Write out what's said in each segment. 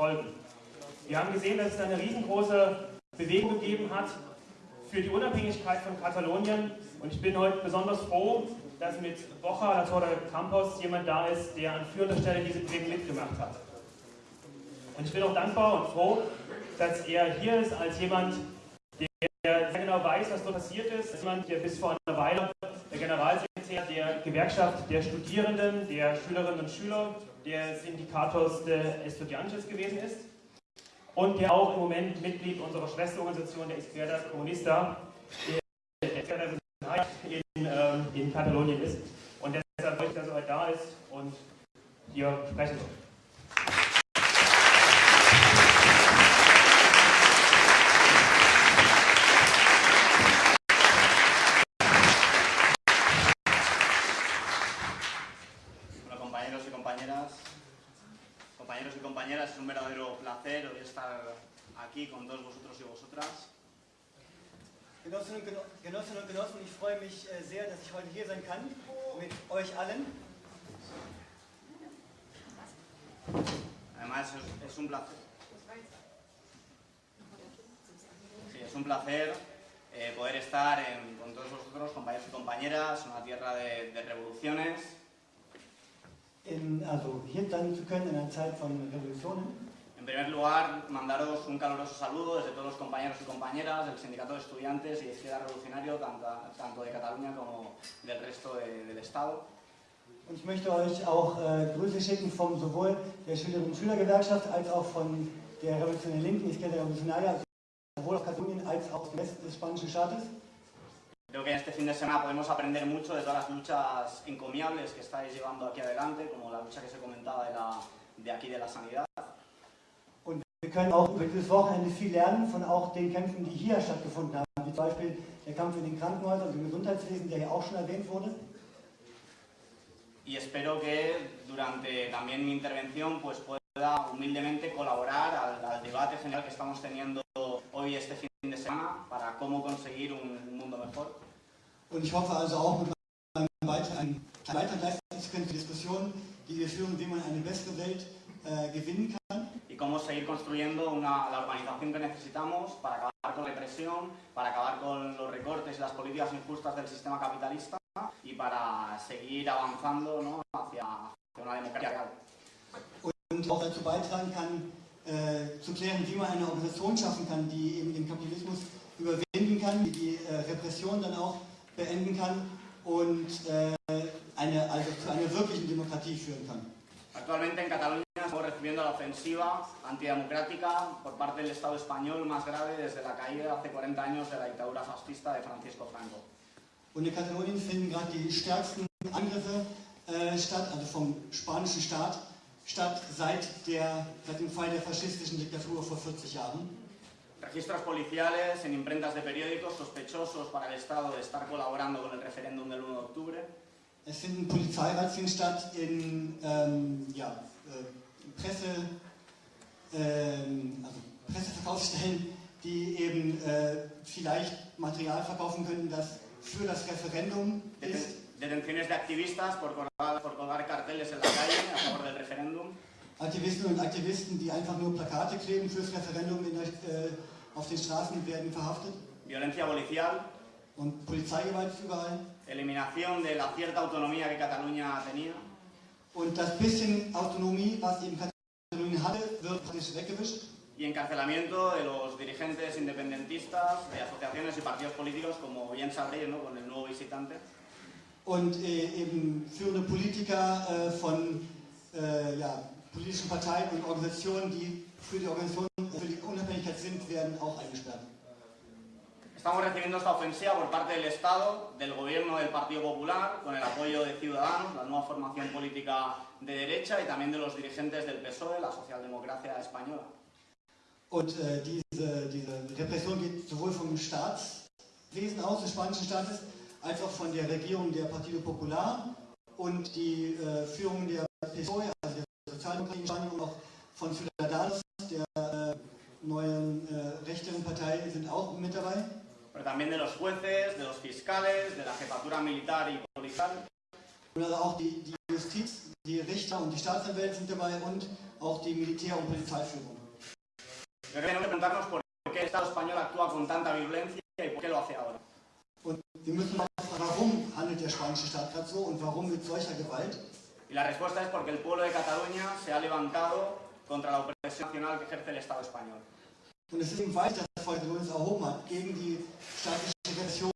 folgen. Wir haben gesehen, dass es eine riesengroße Bewegung gegeben hat für die Unabhängigkeit von Katalonien und ich bin heute besonders froh, dass mit Bocha La Torre Campos jemand da ist, der an führender Stelle diese Bewegung mitgemacht hat. Und ich bin auch dankbar und froh, dass er hier ist als jemand, der sehr genau weiß, was dort passiert ist. Als jemand, der bis vor einer Weile der Generalsekretär der Gewerkschaft der Studierenden, der Schülerinnen und Schüler, der Syndikatos de Estudiantes gewesen ist und der auch im Moment Mitglied unserer Schwesterorganisation der Izquierda Comunista in, ähm, in Katalonien ist. Und deshalb freue ich, dass er heute da ist und hier sprechen wird. compañeras, es un verdadero placer hoy estar aquí con todos vosotros y vosotras. Genossinnen und Genossen, ich freue mich äh, sehr, dass ich heute hier sein kann mit euch allen. Además es, es un placer. Sí, es un placer eh, poder estar en, con todos vosotros, compañeros y compañeras, en una tierra de, de revoluciones, in, also hier sein zu können in einer Zeit von Revolutionen. En primer lugar, mandaros un caluroso saludo desde todos los compañeros y compañeras del Sindicato de Estudiantes y de Izquierda Revolucionario, tanto, de Cataluña como del resto de, del Estado. Und ich möchte euch auch äh, Grüße schicken von sowohl der Schülerinnen und Schülergewerkschaft als auch von der Revolutionären Linken, Izquierda Revolucionaria, sowohl aus Katalonien als auch aus dem Westen des spanischen Staates. Creo que en este fin de semana podemos aprender mucho de todas las luchas encomiables que estáis llevando aquí adelante, como la lucha que se comentaba de, la, de aquí de la sanidad. Wir können auch über dieses Wochenende viel lernen von auch den Kämpfen, die hier stattgefunden haben, wie zum Beispiel der Kampf in den Krankenhäusern und im Gesundheitswesen, der hier auch schon erwähnt wurde. Y espero que durante también mi intervención pues pueda humildemente colaborar al, al debate general que estamos teniendo hoy este fin de semana para cómo conseguir un, un mundo mejor. Und ich hoffe also auch mit meinem Beitrag, einen Beitrag leisten zu können für Diskussionen, die wir führen, wie man eine bessere Welt äh, gewinnen kann. Cómo seguir construyendo una, la organización que necesitamos para acabar con la represión, para acabar con los recortes y las políticas injustas del sistema capitalista y para seguir avanzando ¿no? hacia, hacia una democracia real. Und auch dazu beitragen kann, äh, zu klären, wie man eine Organisation schaffen kann, die eben den Kapitalismus überwinden kann, die die äh, Repression dann auch beenden kann und äh, eine, also zu einer wirklichen Demokratie führen kann. Actualmente en Cataluña estamos recibiendo la ofensiva antidemocrática por parte del Estado español más grave desde la caída hace 40 años de la dictadura fascista de Francisco Franco. Und in Katalonien finden gerade die stärksten Angriffe äh, statt, also vom spanischen Staat, statt seit, der, seit dem Fall der faschistischen Diktatur vor 40 Jahren. Registros policiales en imprentas de periódicos sospechosos para el Estado de estar colaborando con el referéndum del 1 de octubre. Es finden Polizeirazzien statt in ähm, ja, äh, Presse, ähm, also Presseverkaufsstellen, die eben äh, vielleicht Material verkaufen könnten, das für das Referendum ist. Detenciones de activistas por colgar, por colgar carteles en la calle a favor del referéndum. Aktivisten und Aktivisten, die einfach nur Plakate kleben fürs Referendum der, äh, auf den Straßen, werden verhaftet. Violencia policial. Eliminación de la cierta autonomía que Cataluña tenía. Y encarcelamiento de los dirigentes independentistas, de asociaciones y partidos políticos, como bien sabréis, ¿no? con el nuevo visitante. Und äh, eben führende Politiker äh, von äh, ja, politischen Parteien und Organisationen, die für die Organisation, für die Unabhängigkeit sind, werden auch eingesperrt. Estamos recibiendo esta ofensiva por parte del Estado, del gobierno del Partido Popular, con el apoyo de Ciudadanos, la nueva formación política de derecha, y también de los dirigentes del PSOE, la socialdemocracia española. Und äh, diese, diese Repression geht sowohl vom Staatswesen aus, des spanischen Staates, als auch von der Regierung der Partido Popular und die äh, Führung der PSOE, also der Sozialdemokratie in Spanien und auch von Ciudadanos, der äh, neuen äh, rechteren Partei, sind auch mit dabei. Pero también de los jueces, de los fiscales, de la jefatura militar y policial. Also auch die, die Justiz, die die Richter und die Staatsanwälte sind dabei und auch die Militär- und Polizeiführung. Creo que tenemos que preguntarnos por qué el Estado español actúa con tanta violencia y por qué lo hace ahora. Und wir müssen mal fragen, warum handelt der spanische Staat gerade so und warum mit solcher Gewalt? Y la respuesta es porque el pueblo de Cataluña se ha levantado contra la opresión nacional que ejerce el Estado español. Und es ist eben Volk Kataloniens erhoben hat gegen die staatliche Repression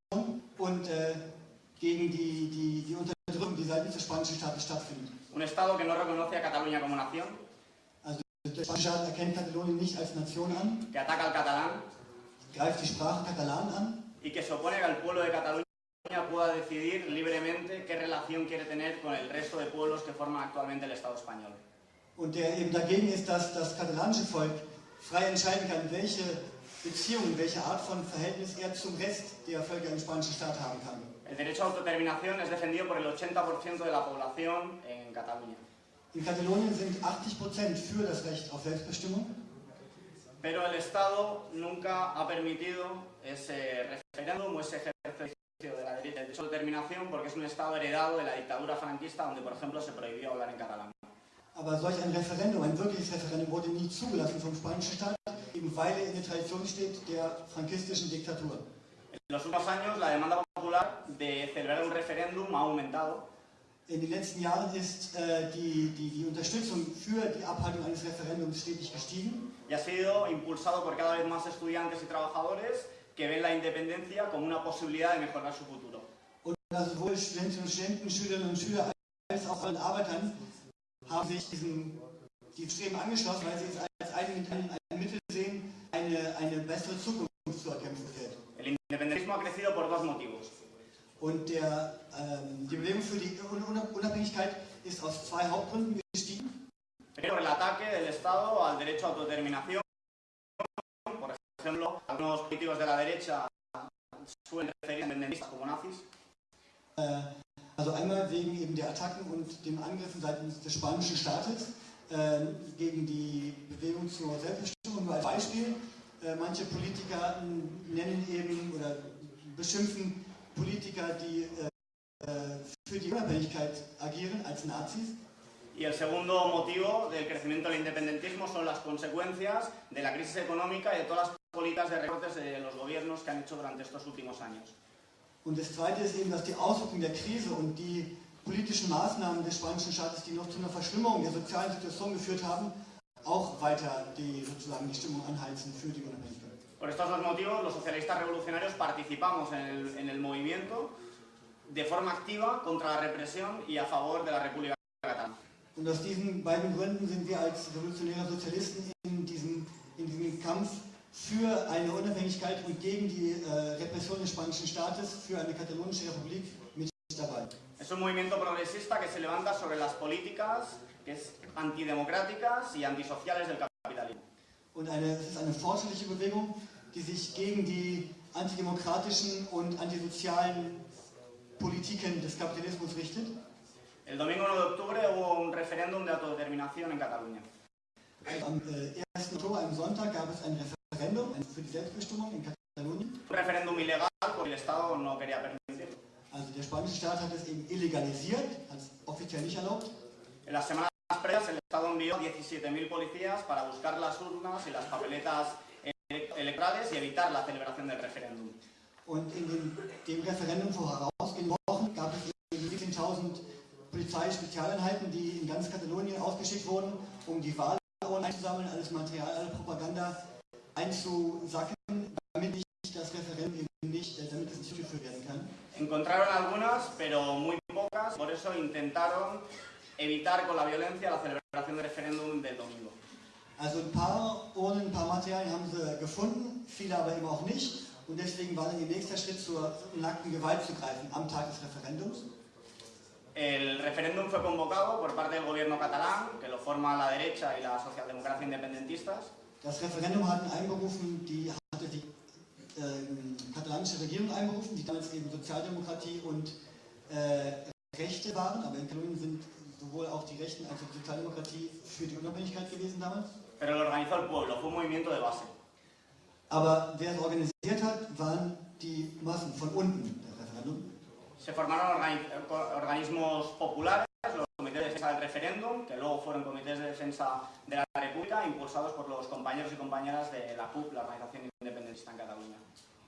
und äh, gegen die, die, die Unterdrückung, die seitens des spanischen Staates stattfindet. Un Estado que no reconoce a Cataluña como nación, Also der spanische Staat erkennt Katalonien nicht als Nation an, que ataca al catalán greift die Sprache Katalan an y que se opone a que el pueblo de Cataluña pueda decidir libremente qué relación quiere tener con el resto de pueblos que forman actualmente el Estado español. und der eben dagegen ist, dass das katalanische Volk frei entscheiden kann, welche Beziehungen, welche Art von Verhältnis er zum Rest der Völker im spanischen Staat haben kann. El derecho a autodeterminación es defendido por el 80% de la población en Cataluña. In Katalonien sind 80% für das Recht auf Selbstbestimmung, Pero el Estado nunca ha permitido ese referéndum o ese ejercicio de la derecha de autodeterminación porque es un Estado heredado de la dictadura franquista donde, por ejemplo, se prohibió hablar en catalán. Aber solch ein Referendum, ein wirkliches Referendum, wurde nie zugelassen vom spanischen Staat, eben weil er in der Tradition steht der frankistischen Diktatur. In den letzten Jahren ist äh, die, die, die Unterstützung für die Abhaltung eines Referendums stetig gestiegen. y ha sido impulsado por cada vez más estudiantes y trabajadores que ven la independencia como una posibilidad de mejorar su futuro. Und sowohl Studentinnen und Studenten, Schülerinnen und Schüler als auch allen Arbeitern haben sich diesem, die Streben angeschlossen, weil sie es als ein, ein, ein Mittel sehen, eine, eine bessere Zukunft zu erkämpfen fällt. El independentismo ha crecido por dos motivos. Und der, ähm, die Bewegung für die Un- Un- Unabhängigkeit ist aus zwei Hauptgründen gestiegen. Primero, el ataque del Estado al derecho a autodeterminación. Por ejemplo, algunos políticos de la derecha suelen referir a independentistas como nazis. Äh, also einmal wegen eben der Attacken und dem Angriffen seitens des spanischen Staates äh, gegen die Bewegung zur Selbstbestimmung. Nur als Beispiel, äh, manche Politiker nennen eben oder beschimpfen Politiker, die äh, für die Unabhängigkeit agieren, als Nazis. Y el segundo motivo del crecimiento del independentismo son las consecuencias de la crisis económica y de todas las políticas de recortes de los gobiernos que han hecho durante estos últimos años. Und das Zweite ist eben, dass die Auswirkungen der Krise und die politischen Maßnahmen des spanischen Staates, die noch zu einer Verschlimmerung der sozialen Situation geführt haben, auch weiter die, sozusagen die Stimmung anheizen für die Unabhängigkeit. Por estos dos motivos, los socialistas revolucionarios participamos en el, en el movimiento de forma activa contra la represión y a favor de la República Catalana. Und aus diesen beiden Gründen sind wir als revolutionäre Sozialisten in diesem, in diesem Kampf für eine Unabhängigkeit und gegen die äh, Repression des spanischen Staates, für eine katalonische Republik mit dabei. Es un movimiento progresista que se levanta sobre las políticas que es antidemocráticas y antisociales del capitalismo. Und eine, es ist eine fortschrittliche Bewegung, die sich gegen die antidemokratischen und antisozialen Politiken des Kapitalismus richtet. El domingo 9 de octubre hubo un referéndum de autodeterminación en Cataluña. Am äh, 1. Oktober, am Sonntag, gab es ein Referendum ein- für die Selbstbestimmung in Katalonien. Un referéndum ilegal porque el Estado no quería permitirlo. Also der spanische Staat hat es eben illegalisiert, hat es offiziell nicht erlaubt. En las semanas previas el Estado envió 17.000 policías para buscar las urnas y las papeletas ele- electorales y evitar la celebración del referéndum. Und in dem, dem Referendum vor herausgehenden Wochen gab es eben 17.000 Polizeispezialeinheiten, die in ganz Katalonien ausgeschickt wurden, um die Wahlurnen einzusammeln, alles Material, alle Propaganda einzusacken, damit nicht das Referendum eben nicht, damit es nicht durchgeführt werden kann. Encontraron algunas, pero muy pocas, por eso intentaron evitar con la violencia la celebración del referéndum del domingo. Also ein paar Urnen, ein paar Materialien haben sie gefunden, viele aber eben auch nicht. Und deswegen war dann ihr nächster Schritt zur nackten Gewalt zu greifen am Tag des Referendums. El referéndum fue convocado por parte del gobierno catalán, que lo forma la derecha y la socialdemocracia independentistas, Das Referendum hatten einberufen, die hatte die ähm, katalanische Regierung einberufen, die damals eben Sozialdemokratie und äh, Rechte waren, aber in Katalonien sind sowohl auch die Rechten als auch die Sozialdemokratie für die Unabhängigkeit gewesen damals. pero lo organizó el pueblo, fue un movimiento de base. Aber wer es organisiert hat, waren die Massen von unten, das Referendum. Se formaron organi- organismos populares, los comités de defensa del referéndum, que luego fueron comités de defensa de la República, impulsados por los compañeros y compañeras de la CUP, la organización independentista en Cataluña.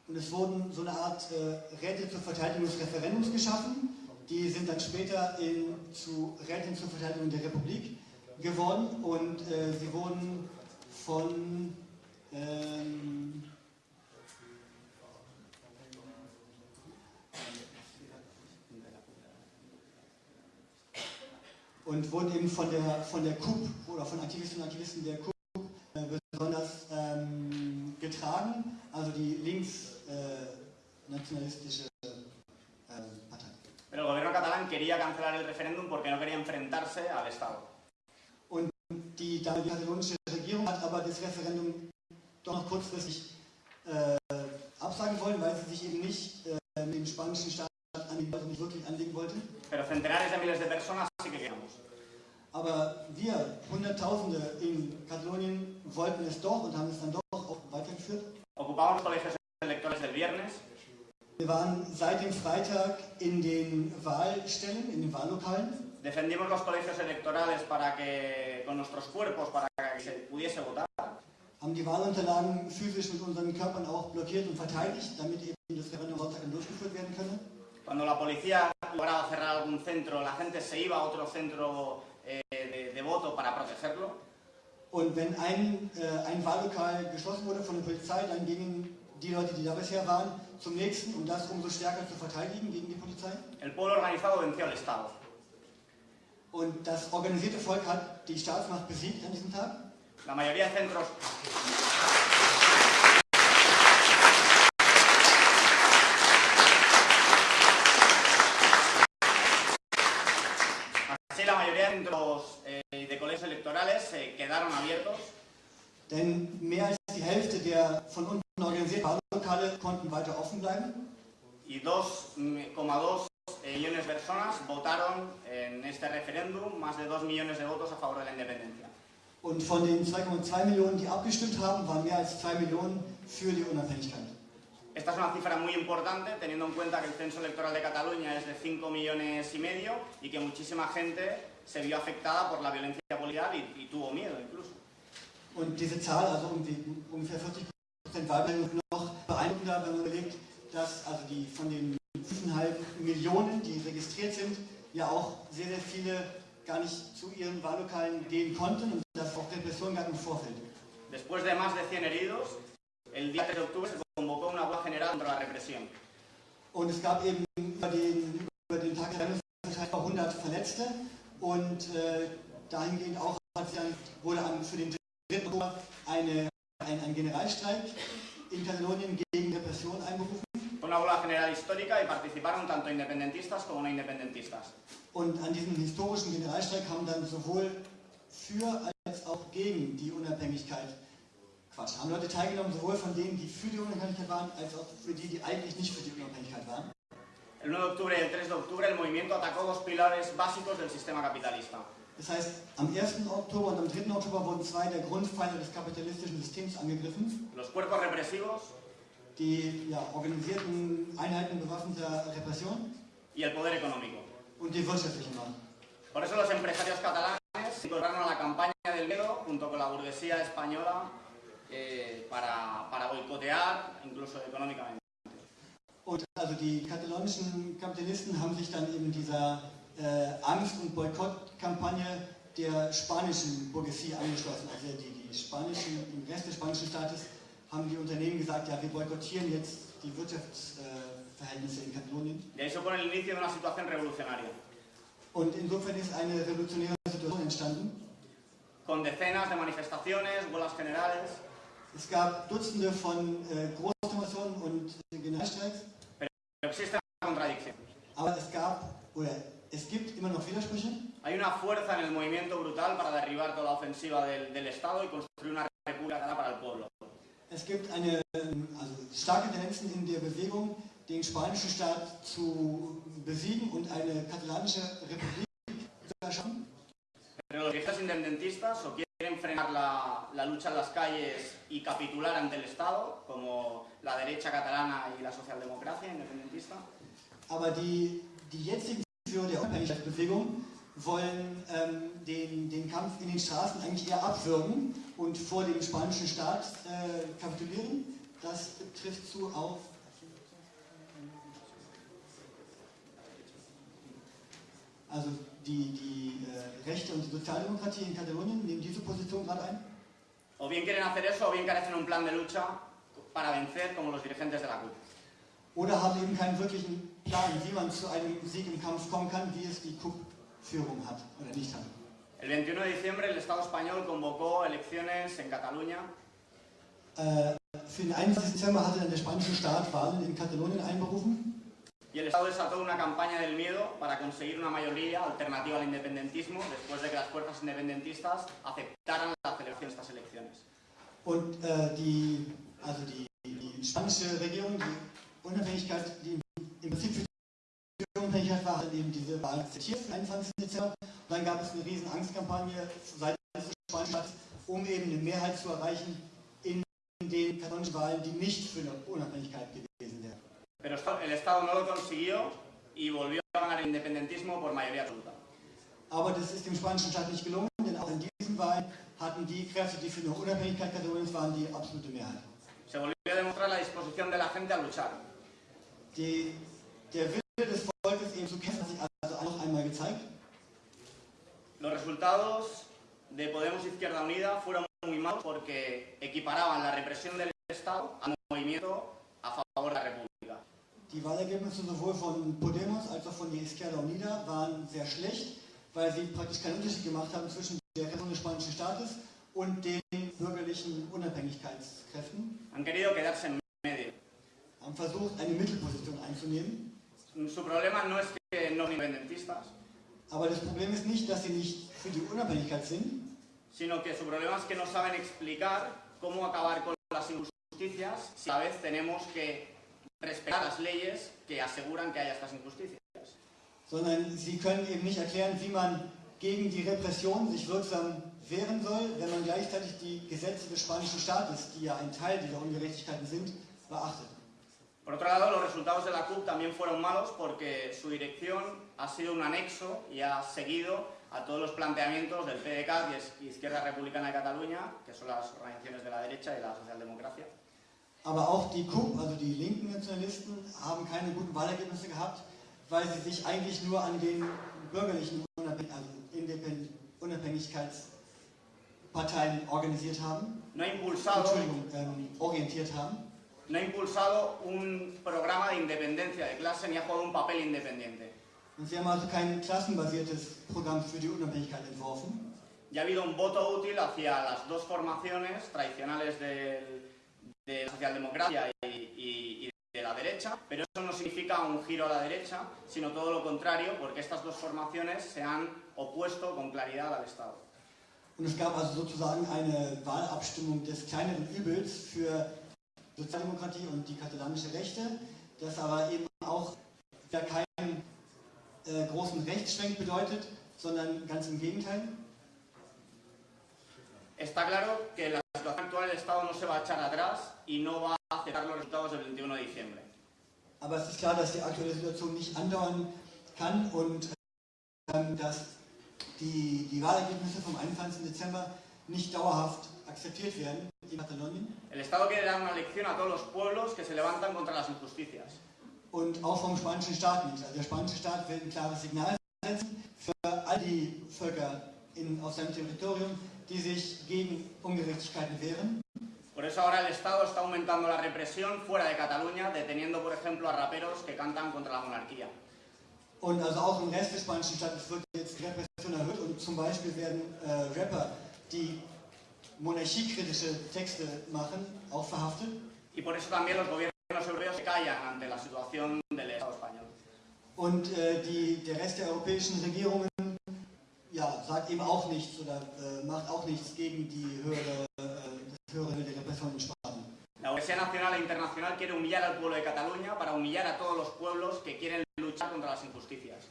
Und es wurden so eine Art äh, Räte zur Verteidigung des Referendums geschaffen. Die sind dann später in, zu Räten zur Verteidigung der Republik geworden und äh, sie wurden von ähm, und wurden eben von der, von der KUP oder von Aktivistinnen und Aktivisten der KUP äh, besonders ähm, getragen, also die linksnationalistische äh, Partei. Pero el gobierno catalán quería cancelar el referéndum porque no quería enfrentarse al Estado. Und die katalonische Regierung hat aber das Referendum doch noch kurzfristig äh, absagen wollen, weil sie sich eben nicht äh, mit dem spanischen Staat anlegen, also nicht wirklich anlegen wollte. Pero centenares de miles de personas. Aber wir, Hunderttausende in Katalonien, wollten es doch und haben es dann doch auch weitergeführt. Wir waren seit dem Freitag in den Wahlstellen, in den Wahllokalen. defendimos los colegios electorales para que, con nuestros cuerpos, para que se pudiese votar. haben die Wahlunterlagen physisch mit unseren Körpern auch blockiert und verteidigt, damit eben das Referendum Sonntag durchgeführt werden könne. Cuando la policía lograba cerrar algún centro, la gente se iba a otro centro voto para protegerlo. Und wenn ein, äh, ein Wahllokal geschlossen wurde von der Polizei, dann gingen die Leute, die da bisher waren, zum nächsten, um das umso stärker zu verteidigen gegen die Polizei. El pueblo organizado venció al Estado. Und das organisierte Volk hat die Staatsmacht besiegt an diesem Tag. La mayoría de centros. Así, la mayoría de centros eh, de colegios eh, quedaron abiertos Denn mehr als die Hälfte der von unten organisierten Wahllokale konnten weiter offen bleiben. y 2,2 millones de personas votaron en este referéndum, más de 2 millones de votos a favor de la independencia. Und von den 2,2 Millionen, die abgestimmt haben, waren mehr als 2 Millionen für die Unabhängigkeit. Esta es una cifra muy importante, teniendo en cuenta que el censo electoral de Cataluña es de 5 millones y medio y que muchísima gente se vio afectada por la violencia policial y, y tuvo miedo incluso. Und diese Zahl, also irgendwie, ungefähr 40 Prozent Wahlbeteiligung, noch beeindruckender, wenn man überlegt, dass also die von den 5,5 Millionen, die registriert sind, ja auch sehr, sehr viele gar nicht zu ihren Wahllokalen gehen konnten und dass auch Repressionen gab im Vorfeld. Después de más de 100 heridos, el día 3 de octubre se convocó una huelga general contra la represión. Und es gab eben über den, über den Tag der Landesverteidigung 100 Verletzte und äh, dahingehend auch hat dann, wurde am, für den 3. Oktober eine, ein, ein Generalstreik in Katalonien gegen Repression einberufen. Una huelga general histórica y participaron tanto independentistas como no independentistas. Und an diesem historischen Generalstreik haben dann sowohl für als auch gegen die Unabhängigkeit, Quatsch, haben Leute teilgenommen, sowohl von denen, die für die Unabhängigkeit waren, als auch für die, die eigentlich nicht für die Unabhängigkeit waren. El 9 de octubre y el 3 de octubre el movimiento atacó dos pilares básicos del sistema capitalista. Das heißt, am 1. Oktober und am 3. Oktober wurden zwei der Grundpfeiler des kapitalistischen Systems angegriffen. Los cuerpos represivos Die ja, organisierten Einheiten bewaffneter Repression y el poder económico. und die wirtschaftliche Macht. Por eso los empresarios catalanes incorporaron a la campaña del miedo junto con la burguesía española eh, para, para boicotear, incluso económicamente. Und also die katalonischen Kapitalisten haben sich dann eben dieser äh, Angst- und Boykottkampagne der spanischen Bourgeoisie angeschlossen. Also die, die spanischen, im Rest des spanischen Staates haben die Unternehmen gesagt, ja, wir boykottieren jetzt die Wirtschaftsverhältnisse in Katalonien. Y ahí supone el inicio de una situación revolucionaria, Und insofern ist eine revolutionäre Situation entstanden. con decenas de manifestaciones, huelgas generales, Es gab Dutzende von äh, Großdemonstrationen und Generalstreiks, existe una contradicción. aber es gab oder es gibt immer noch Widersprüche. Hay una fuerza en el movimiento brutal para derribar toda la ofensiva del, del Estado y construir una república para el pueblo. Es gibt eine, also starke Tendenzen in der Bewegung, den spanischen Staat zu besiegen und eine katalanische Republik zu erschaffen. Pero los viejos independentistas o quieren frenar la, la lucha en las calles y capitular ante el Estado, como la derecha catalana y la socialdemocracia independentista, Aber die, die jetzigen Führer der Unabhängigkeitsbewegung wollen ähm, den, den Kampf in den Straßen eigentlich eher abwürgen und vor dem spanischen Staat äh, kapitulieren. Das trifft zu auf also die, die äh, Rechte und die Sozialdemokratie in Katalonien nehmen diese Position gerade ein. O bien quieren hacer eso o bien carecen un plan de lucha para vencer como los dirigentes de la CUP. Oder haben eben keinen wirklichen Plan, wie man zu einem Sieg im Kampf kommen kann, wie es die KUP-Führung hat oder nicht hat. El 21 de diciembre el Estado español convocó elecciones en Cataluña Äh, für den 21. Dezember hatte dann der spanische Staat Wahlen in Katalonien einberufen y el Estado desató una campaña del miedo para conseguir una mayoría alternativa al independentismo después de que las fuerzas independentistas aceptaran la celebración de estas elecciones. und äh, die, also die, die spanische Regierung, die Unabhängigkeit, die im Prinzip für die Unabhängigkeit war, hat eben diese Wahl akzeptiert, am 21. Dezember. Und dann gab es eine riesen Angstkampagne seitens des spanischen Staates, um eben eine Mehrheit zu erreichen in den katalonischen Wahlen, die nicht für eine Unabhängigkeit gewesen. Pero el Estado no lo consiguió y volvió a ganar el independentismo por mayoría absoluta. Aber das ist dem spanischen Staat nicht gelungen, denn auch in diesen Wahlen hatten die Kräfte, die für eine Unabhängigkeit Kataloniens waren, die absolute Mehrheit. Se volvió a demostrar la disposición de la gente a luchar. Die, der Wille des Volkes eben zu kämpfen hat sich also noch einmal gezeigt. Los resultados de Podemos Izquierda Unida fueron muy malos porque equiparaban la represión del Estado al movimiento Die Wahlergebnisse sowohl von Podemos als auch von der Izquierda Unida waren sehr schlecht, weil sie praktisch keinen Unterschied gemacht haben zwischen der Rettung des spanischen Staates und den bürgerlichen Unabhängigkeitskräften. Haben versucht, eine Mittelposition einzunehmen. Su problema no es que no son independentistas, Aber das Problem ist nicht, dass sie nicht für die Unabhängigkeit sind, sino que su problema es que no saben explicar cómo acabar con las injusticias si a la vez tenemos que respetar las leyes que aseguran que haya estas injusticias. sondern sie können eben nicht erklären, wie man gegen die Repression sich wirksam wehren soll, wenn man gleichzeitig die Gesetze des spanischen Staates, die ja ein Teil dieser Ungerechtigkeiten sind, beachtet. Por otro lado, los resultados de la CUP también fueron malos porque su dirección ha sido un anexo y ha seguido a todos los planteamientos del PDCAT y es- Izquierda Republicana de Cataluña, que son las organizaciones de la derecha y la socialdemocracia. Aber auch die KUP, also die linken Nationalisten, haben keine guten Wahlergebnisse gehabt, weil sie sich eigentlich nur an den bürgerlichen Unabhäng also Unabhängigkeitsparteien organisiert haben, No Entschuldigung, ähm, orientiert haben. no ha impulsado un programa de independencia de clase ni ha jugado un papel independiente. Und sie haben also kein klassenbasiertes Programm für die Unabhängigkeit entworfen. Ya ha habido un voto útil hacia las dos formaciones tradicionales del- de la socialdemocracia y, y- y de la derecha, pero eso no significa un giro a la derecha, sino todo lo contrario, porque estas dos formaciones se han opuesto con claridad al Estado. Und es gab also sozusagen eine Wahlabstimmung des kleineren Übels für Sozialdemokratie und die katalanische Rechte, das aber eben auch ja keinen äh, großen Rechtsschwenk bedeutet, sondern ganz im Gegenteil. Está claro que la situación actual del Estado no se va a echar atrás y no va a aceptar los resultados del 21 de diciembre. Aber es ist klar, dass die aktuelle Situation nicht andauern kann und ähm, dass die, die Wahlergebnisse vom 21. Dezember nicht dauerhaft akzeptiert werden in Katalonien El Estado quiere dar una lección a todos los pueblos que se levantan contra las injusticias. und auch vom spanischen Staat nicht. Also der spanische Staat will ein klares Signal setzen für all die Völker in, auf seinem Territorium, die sich gegen Ungerechtigkeiten wehren. Por eso ahora el Estado está aumentando la represión fuera de Cataluña, deteniendo, por ejemplo, a raperos que cantan contra la monarquía. Und also auch im Rest des spanischen Staates wird jetzt die Repression erhöht und zum Beispiel werden äh, Rapper, die monarchiekritische Texte machen, auch verhaftet. Y por eso también los gobiernos europeos se callan ante la situación del Estado español. Und äh, die, der Rest der europäischen Regierungen ja, sagt eben auch nichts oder äh, macht auch nichts gegen die höhere, äh, höhere der Repression in Spanien. La Universidad Nacional e Internacional quiere humillar al pueblo de Cataluña para humillar a todos los pueblos que quieren luchar contra las injusticias.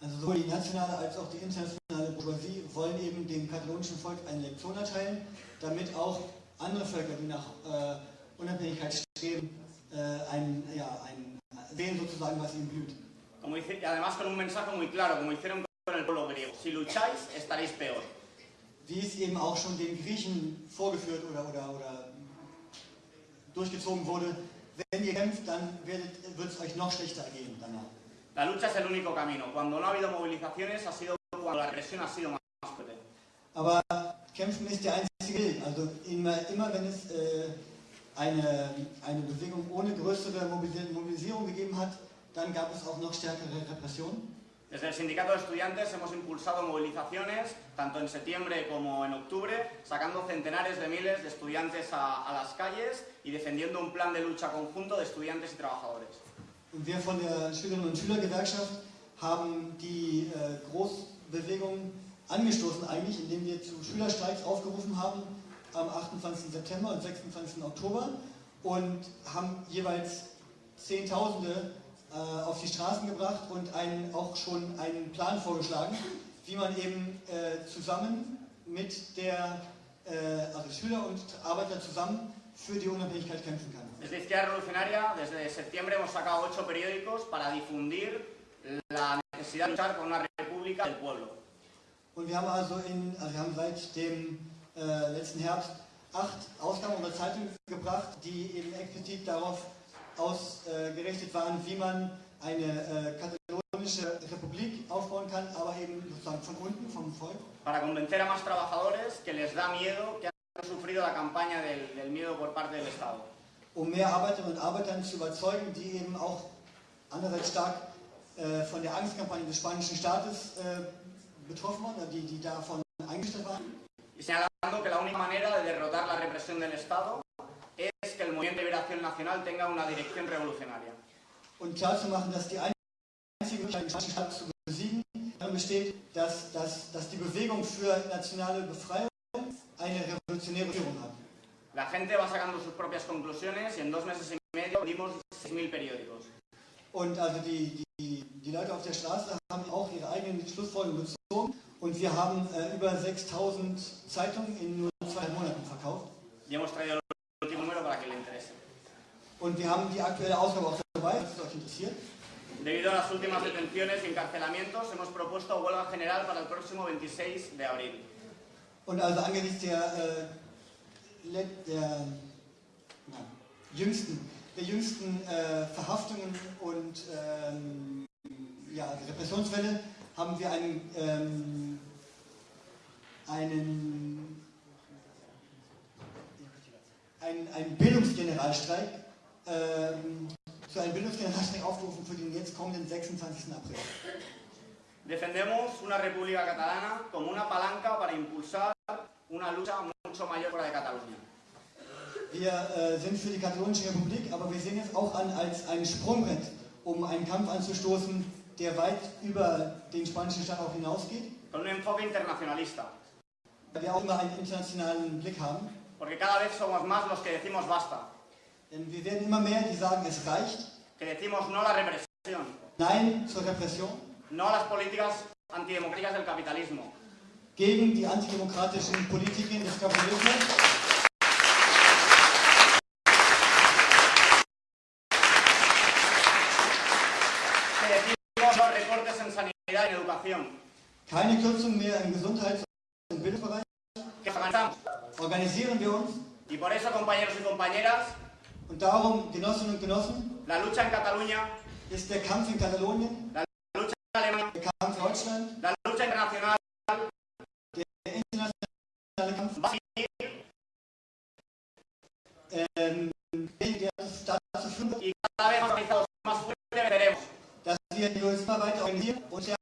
Also sowohl die nationale als auch die internationale Bourgeoisie wollen eben dem katalonischen Volk eine Lektion erteilen, damit auch andere Völker, die nach äh, Unabhängigkeit streben, äh, ein, ja, ein, sehen sozusagen, was ihnen blüht. Como dice, además con un mensaje muy claro, como hicieron Si lucháis, estaréis peor. Wie es eben auch schon den Griechen vorgeführt oder, oder, oder durchgezogen wurde, wenn ihr kämpft, dann wird es euch noch schlechter gehen danach. La lucha es el único camino. Cuando no ha habido movilizaciones, ha sido cuando la represión ha sido más fuerte. Aber kämpfen ist der einzige Weg. Also immer, immer wenn es äh, eine, eine Bewegung ohne größere Mobilis- Mobilisierung gegeben hat, dann gab es auch noch stärkere Repressionen. Desde el Sindicato de Estudiantes hemos impulsado movilizaciones, tanto en septiembre como en octubre, sacando centenares de miles de estudiantes a, las calles y defendiendo un plan de lucha conjunto de estudiantes y trabajadores. Und wir von der Schülerinnen und Schülergewerkschaft haben die äh, Großbewegung angestoßen eigentlich, indem wir zu Schülerstreiks aufgerufen haben am 28. September und 26. Oktober und haben jeweils Zehntausende äh, auf die Straßen gebracht und einen, auch schon einen Plan vorgeschlagen, wie man eben äh, zusammen mit der, äh, also Schüler und Arbeiter zusammen für die Unabhängigkeit kämpfen kann. Desde Izquierda Revolucionaria, desde septiembre hemos sacado ocho periódicos para difundir la necesidad de luchar por una república del pueblo. Und wir haben also, in, also wir haben seit dem äh, letzten Herbst acht Ausgaben unserer Zeitung gebracht, die eben explizit darauf ausgerichtet waren, wie man eine äh, katalonische Republik aufbauen kann, aber eben sozusagen von unten, vom Volk. Para convencer a más trabajadores que les da miedo, que han sufrido la campaña del, del miedo por parte del Estado. um mehr Arbeiterinnen und Arbeitern zu überzeugen, die eben auch andererseits stark äh, von der Angstkampagne des spanischen Staates äh, betroffen waren, oder die, die davon eingestellt waren. y señalando que la única manera de derrotar la represión del Estado es que el Movimiento de Liberación Nacional tenga una dirección revolucionaria. Und klarzumachen, dass die einzige Möglichkeit, spanischen Staat zu besiegen, darin besteht, dass, dass, dass die Bewegung für nationale Befreiung eine revolutionäre Führung hat. La gente va sacando sus propias conclusiones y en dos meses y medio vendimos 6.000 periódicos. Und also die, die, die Leute auf der Straße haben auch ihre eigenen Schlussfolgerungen gezogen und wir haben äh, über 6000 Zeitungen in nur zwei Monaten verkauft. Y hemos traído para que le interese. Und wir haben die aktuelle Ausgabe auch dabei, falls es euch interessiert. Debido a las últimas detenciones y encarcelamientos, hemos propuesto huelga general para el próximo 26 de abril. Und also angesichts der, äh, der na, jüngsten, der jüngsten äh, Verhaftungen und ähm, ja, Repressionswelle haben wir einen, ähm, einen, einen, einen Bildungsgeneralstreik, ähm, zu einem Bildungsgeneralstreik aufgerufen für den jetzt kommenden 26. April. Defendemos una república catalana como una palanca para impulsar una lucha mucho mayor fuera de Cataluña. Wir äh, sind für die Katalonische Republik, aber wir sehen es auch an als ein Sprungbrett, um einen Kampf anzustoßen, der weit über den spanischen Staat auch hinausgeht, Con un enfoque internacionalista. weil wir auch immer einen internationalen Blick haben. Porque cada vez somos más los que decimos basta. Denn wir werden immer mehr, die sagen, es reicht. Que decimos no a la represión. Nein zur Repression, No a las políticas antidemocráticas del capitalismo. gegen die antidemokratischen Politiken des Kapitalismus. Que decimos los recortes en sanidad y en educación. Keine Kürzung mehr im Gesundheits- Organisieren wir uns. Y por eso, compañeros y compañeras, Und darum, Genossinnen und Genossen, la lucha en Cataluña, ist der Kampf in Katalonien, la lucha en Alemania, der Kampf in Deutschland, la lucha internacional der internationale Kampf va a seguir ähm, der y cada vez más organizados, más fuertes venceremos. dass wir uns immer weiter organisieren und stärker